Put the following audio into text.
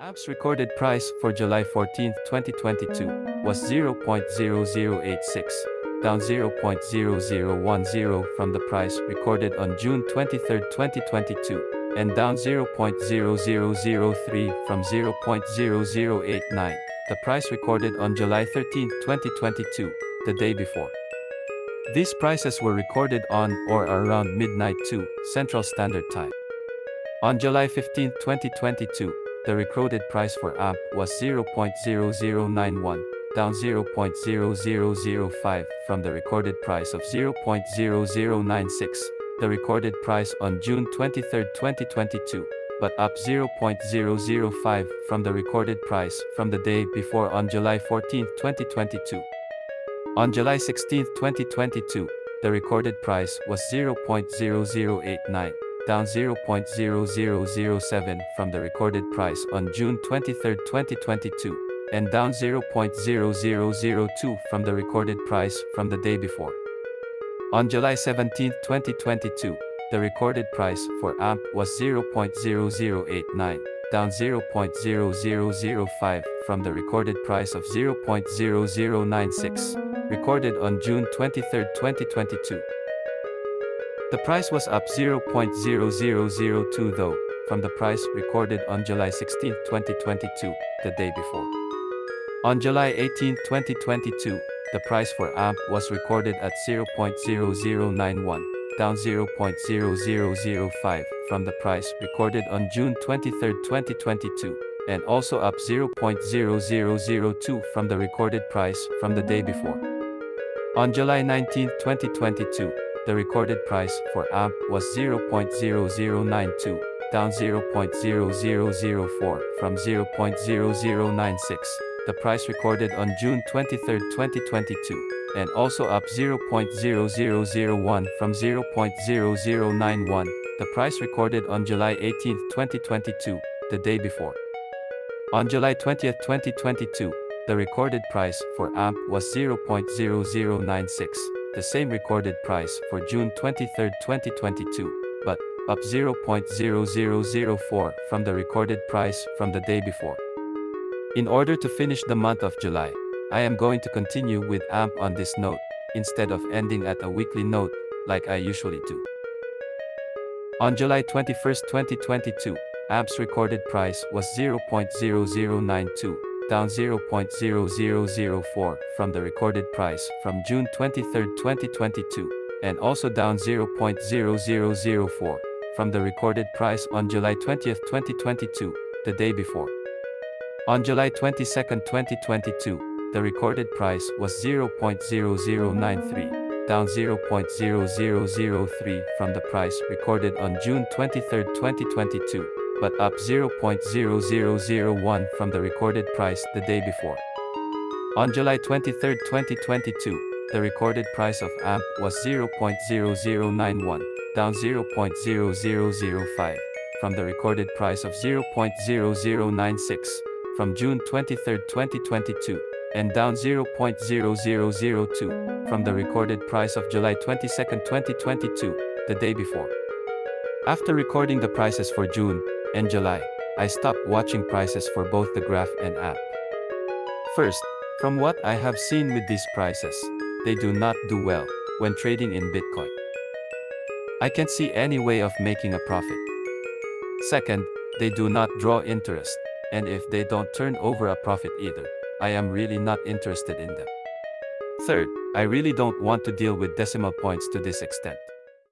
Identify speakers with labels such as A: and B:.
A: AMP's recorded price for July 14, 2022 was 0.0086, down 0.0010 from the price recorded on June 23, 2022, and down 0.0003 from 0.0089, the price recorded on July 13, 2022, the day before. These prices were recorded on or around midnight 2 Central Standard Time. On July 15, 2022, the recorded price for AMP was 0.0091, down 0.0005 from the recorded price of 0.0096, the recorded price on June 23, 2022, but up 0.005 from the recorded price from the day before on July 14, 2022. On July 16, 2022, the recorded price was 0.0089 down 0.0007 from the recorded price on June 23, 2022, and down 0.0002 from the recorded price from the day before. On July 17, 2022, the recorded price for AMP was 0.0089, down 0.0005 from the recorded price of 0.0096, recorded on June 23, 2022. The price was up 0.0002 though, from the price recorded on July 16, 2022, the day before. On July 18, 2022, the price for AMP was recorded at 0.0091, down 0.0005 from the price recorded on June 23, 2022, and also up 0.0002 from the recorded price from the day before. On July 19, 2022, the recorded price for AMP was 0.0092, down 0.0004 from 0.0096, the price recorded on June 23, 2022, and also up 0.0001 from 0.0091, the price recorded on July 18, 2022, the day before. On July 20, 2022, the recorded price for AMP was 0.0096 the same recorded price for June 23, 2022, but up 0.0004 from the recorded price from the day before. In order to finish the month of July, I am going to continue with AMP on this note, instead of ending at a weekly note, like I usually do. On July 21, 2022, AMP's recorded price was 0.0092, down 0.0004 from the recorded price from June 23, 2022, and also down 0.0004 from the recorded price on July 20, 2022, the day before. On July 22, 2022, the recorded price was 0.0093, down 0.0003 from the price recorded on June 23, 2022, but up 0.0001 from the recorded price the day before. On July 23, 2022, the recorded price of AMP was 0.0091, down 0.0005 from the recorded price of 0.0096 from June 23, 2022, and down 0.0002 from the recorded price of July 22, 2022, the day before. After recording the prices for June, and July, I stopped watching prices for both the graph and app. First, from what I have seen with these prices, they do not do well when trading in Bitcoin. I can't see any way of making a profit. Second, they do not draw interest, and if they don't turn over a profit either, I am really not interested in them. Third, I really don't want to deal with decimal points to this extent.